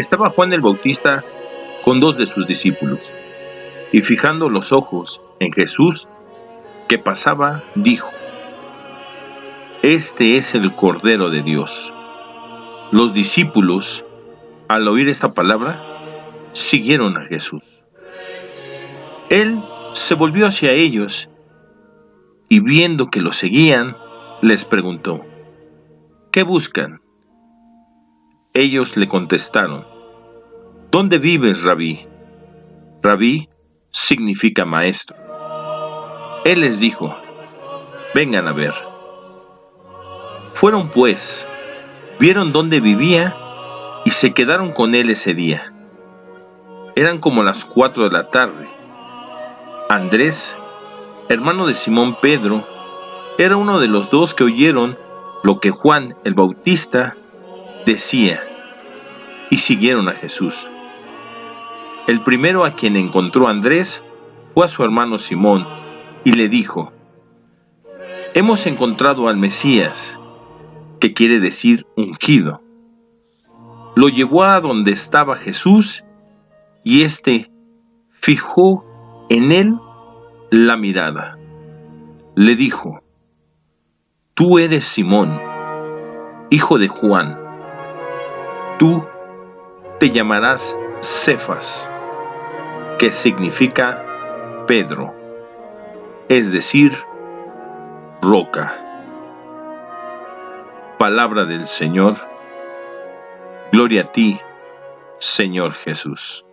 Estaba Juan el Bautista con dos de sus discípulos, y fijando los ojos en Jesús que pasaba, dijo, Este es el Cordero de Dios. Los discípulos, al oír esta palabra, siguieron a Jesús. Él se volvió hacia ellos y viendo que lo seguían, les preguntó, ¿qué buscan? Ellos le contestaron, ¿dónde vives, rabí? Rabí significa maestro. Él les dijo, vengan a ver. Fueron pues, vieron dónde vivía y se quedaron con él ese día. Eran como las cuatro de la tarde. Andrés, hermano de Simón Pedro, era uno de los dos que oyeron lo que Juan el Bautista decía y siguieron a Jesús. El primero a quien encontró Andrés fue a su hermano Simón y le dijo, Hemos encontrado al Mesías, que quiere decir ungido. Lo llevó a donde estaba Jesús y éste fijó en él la mirada. Le dijo, Tú eres Simón, hijo de Juan. Tú te llamarás Cefas, que significa Pedro, es decir, roca. Palabra del Señor. Gloria a ti, Señor Jesús.